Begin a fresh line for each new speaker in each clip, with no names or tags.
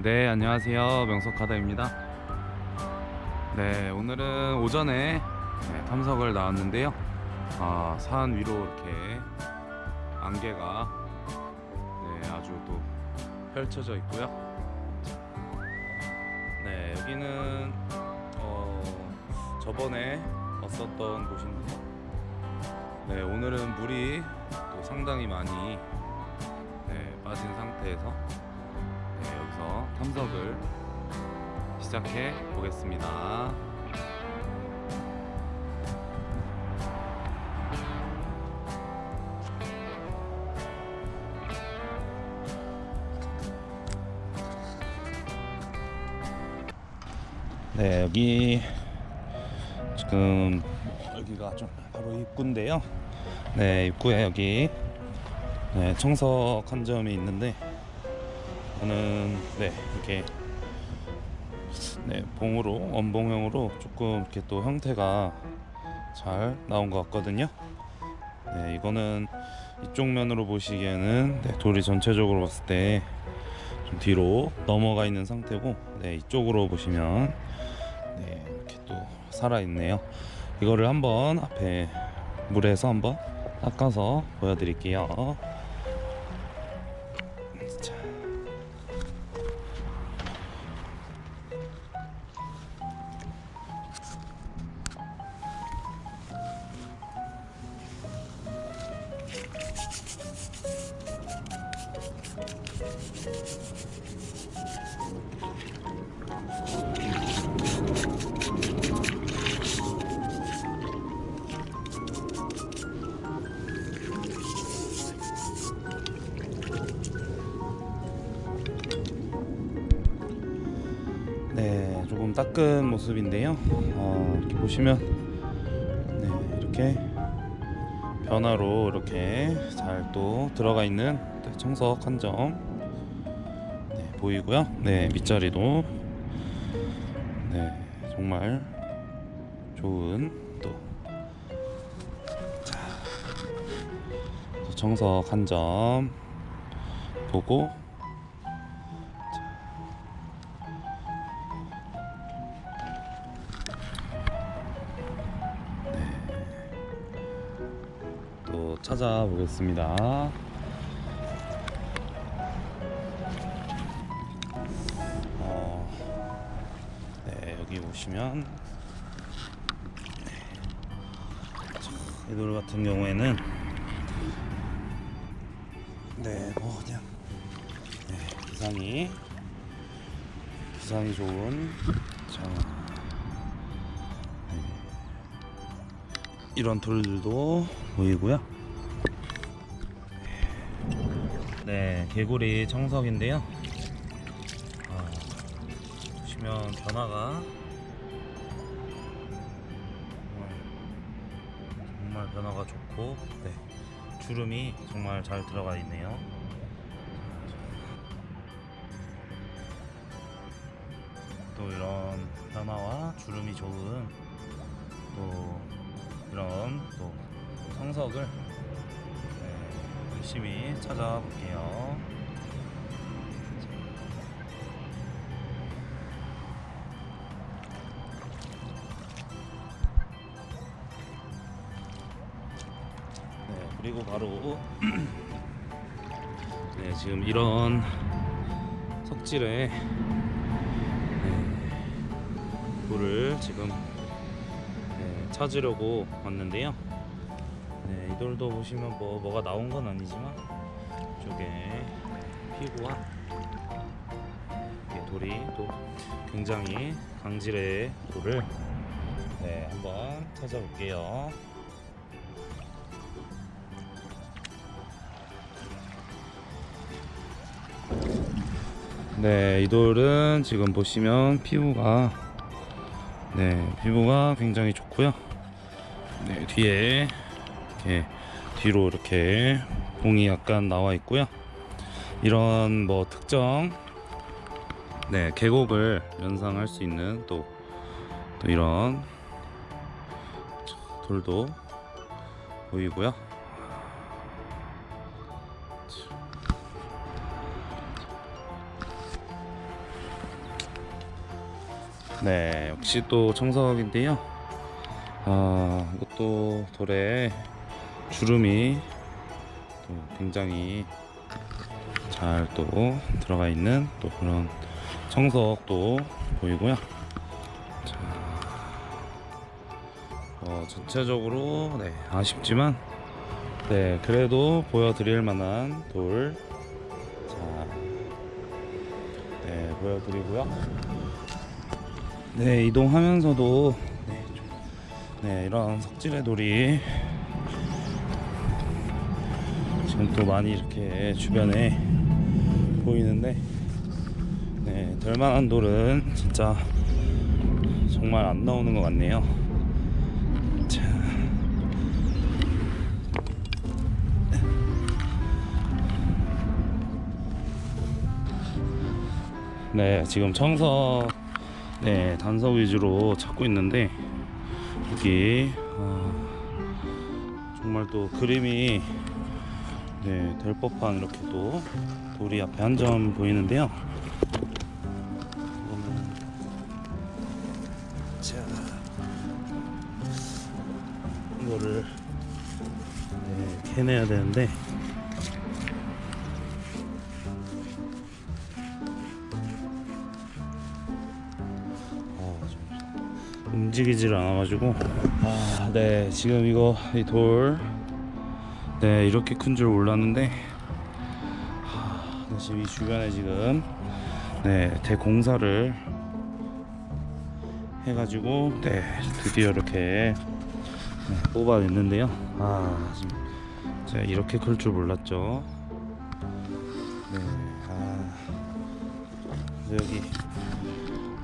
네 안녕하세요. 명석하다입니다. 네 오늘은 오전에 네, 탐석을 나왔는데요. 아, 산 위로 이렇게 안개가 네, 아주 또 펼쳐져 있고요. 네 여기는 어, 저번에 왔었던 곳인데요. 네 오늘은 물이 또 상당히 많이 네, 빠진 상태에서 네, 여기서 탐석을 시작해 보겠습니다. 네, 여기 지금 여기가 좀 바로 입구인데요. 네, 입구에 여기 네, 청석 한 점이 있는데 저는 네 이렇게 네 봉으로 원봉형으로 조금 이렇게 또 형태가 잘 나온 것 같거든요. 네 이거는 이쪽 면으로 보시기에는 네, 돌이 전체적으로 봤을 때 좀 뒤로 넘어가 있는 상태고 네 이쪽으로 보시면 네 이렇게 또 살아 있네요. 이거를 한번 앞에 물에서 한번 닦아서 보여드릴게요. 닦은 모습인데요. 어, 이렇게 보시면 네, 이렇게 변화로 이렇게 잘 또 들어가 있는 네, 청석 한 점 네, 보이고요. 네, 밑자리도 네, 정말 좋은 또 자, 청석 한 점 보고 또 찾아보겠습니다. 어, 네, 여기 보시면 네. 자, 이돌 같은 경우에는 네, 뭐 그냥 네, 기상이 기상이 좋은 자, 네. 이런 돌들도 보이고요. 네, 개구리 청석인데요. 아, 보시면 변화가 정말, 변화가 좋고, 네, 주름이 정말 잘 들어가 있네요. 또 이런 변화와 주름이 좋은 또 이런 또 성석을 네, 열심히 찾아볼게요. 네, 그리고 바로 네, 지금 이런 석질에 네, 돌을 지금 네, 찾으려고 왔는데요. 네, 이 돌도 보시면 뭐 뭐가 나온 건 아니지만 이쪽에 이렇게 돌이 또 굉장히 강질의 돌을 네, 한번 찾아볼게요. 네, 이 돌은 지금 보시면 피부가 네, 피부가 굉장히 좋고요. 네, 뒤에 이렇게 뒤로 이렇게 봉이 약간 나와 있고요. 이런 뭐 특정 네, 계곡을 연상할 수 있는 또, 또 이런 돌도 보이고요. 네, 역시 또 청석인데요. 아, 이것도 돌에 주름이 또 굉장히 잘 또 들어가 있는 또 그런 청석도 보이고요. 자, 어, 전체적으로 네, 아쉽지만 네, 그래도 보여드릴 만한 돌. 자, 네, 보여드리고요. 네, 이동하면서도 네, 좀- 네, 이런 석질의 돌이 지금 또 많이 이렇게 주변에 보이는데 네, 될만한 돌은 진짜 정말 안 나오는 것 같네요. 자. 네, 지금 청석, 네, 단석 위주로 찾고 있는데, 여기, 아, 정말 또 그림이, 네, 될 법한 이렇게 또 돌이 앞에 한 점 보이는데요. 이거는, 자, 이거를, 네, 캐내야 되는데, 어, 좀 움직이질 않아가지고 아, 네 지금 이거 이 돌 네 이렇게 큰 줄 몰랐는데 하, 네, 지금 이 주변에 지금 네 대공사를 해가지고 네 드디어 이렇게 네, 뽑아냈는데요. 아 지금 제가 이렇게 클 줄 몰랐죠. 네 아 여기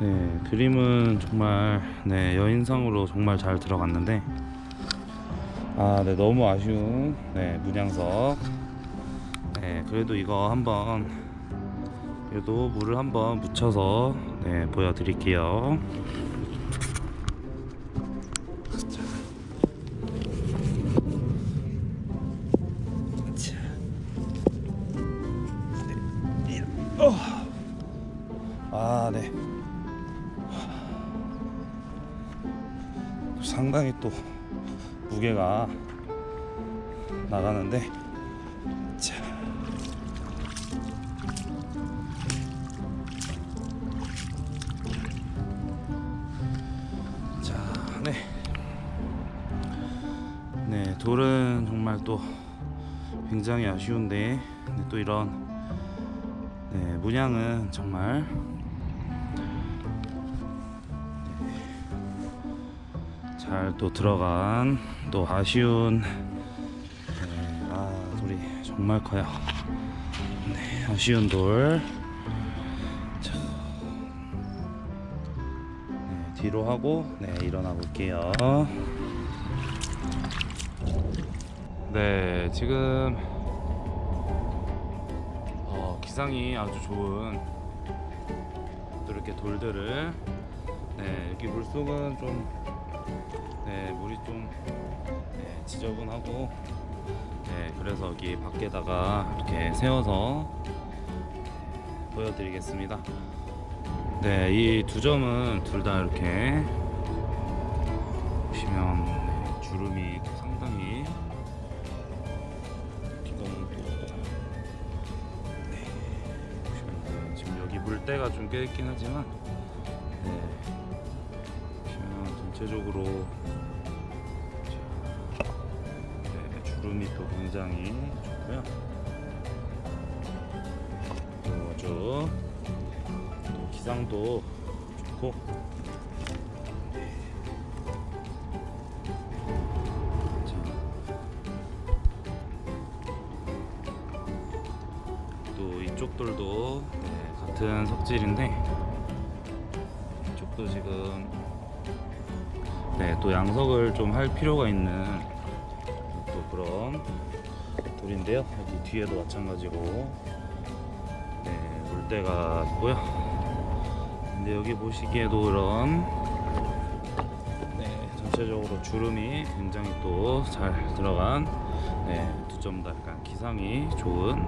네, 그림은 정말 네, 여인상으로 정말 잘 들어갔는데 아, 네, 너무 아쉬운 네, 문양석. 네, 그래도 이거 한번 그래도 물을 한번 묻혀서 네, 보여 드릴게요. 아, 네. 상당히 또 무게가 나가는데 자. 자, 네. 네, 돌은 정말 또 굉장히 아쉬운데 네, 또 이런 네, 문양은 정말 잘 또 들어간 또 아쉬운 네, 아 돌이 정말 커요. 네, 아쉬운 돌. 자, 네, 뒤로 하고 네 일어나 볼게요. 네 지금 어, 기상이 아주 좋은 또 이렇게 돌들을 네 여기 물속은 좀 네, 물이 좀 네, 지저분하고 네, 그래서 여기 밖에다가 이렇게 세워서 네, 보여드리겠습니다. 네, 이 두 점은 둘 다 이렇게 보시면 네, 주름이 또 상당히 이거는 또 네, 보시면 네, 지금 여기 물때가 좀 껴있긴 하지만 전체적으로 네, 주름이 또 굉장히 좋고요. 또 아주 또 기상도 좋고 자, 또 이쪽 돌도 네, 같은 석질인데 이쪽도 지금 네, 또 양석을 좀 할 필요가 있는 또 그런 돌인데요. 여기 뒤에도 마찬가지고 네, 물때가 있고요. 근데 여기 보시기에도 이런 네, 전체적으로 주름이 굉장히 또 잘 들어간 네, 두점 다 약간 기상이 좋은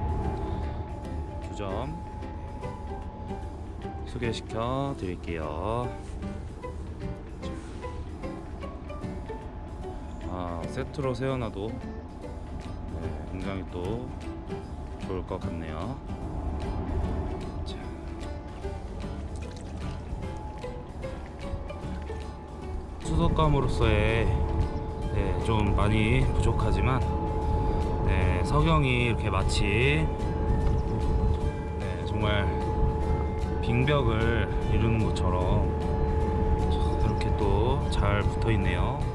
두 점 소개시켜 드릴게요. 세트로 세워놔도 네, 굉장히 또 좋을 것 같네요. 자. 수도감으로서의 네, 좀 많이 부족하지만 네, 석영이 이렇게 마치 네, 정말 빙벽을 이루는 것처럼 이렇게 또 잘 붙어 있네요.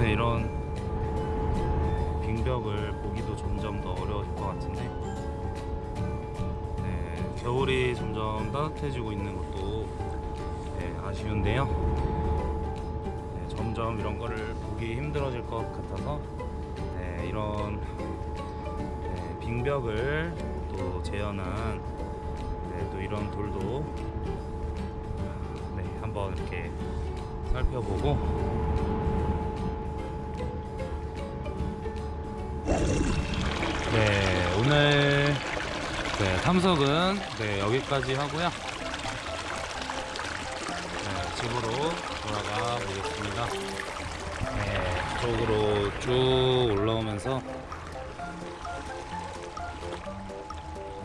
네, 요새 이런 빙벽을 보기도 점점 더 어려워질 것 같은데, 네, 겨울이 점점 따뜻해지고 있는 것도 네, 아쉬운데요. 네, 점점 이런 거를 보기 힘들어질 것 같아서 네, 이런 네, 빙벽을 또 재현한 네, 또 이런 돌도 네, 한번 이렇게 살펴보고 오늘 네, 탐석은 네, 여기까지 하고요. 네, 집으로 돌아가 보겠습니다. 네, 쪽으로 쭉 올라오면서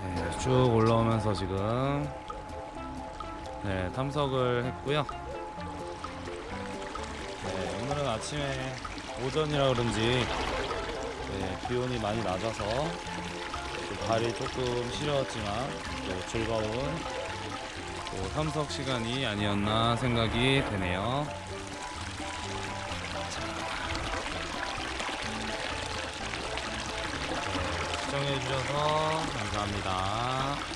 네, 쭉 올라오면서 지금 네, 탐석을 했고요. 네, 오늘은 아침에 오전이라 그런지 네, 기온이 많이 낮아서 또 발이 조금 시려웠지만 또 즐거운 또 탐석 시간이 아니었나 생각이 되네요. 자, 네, 시청해주셔서 감사합니다.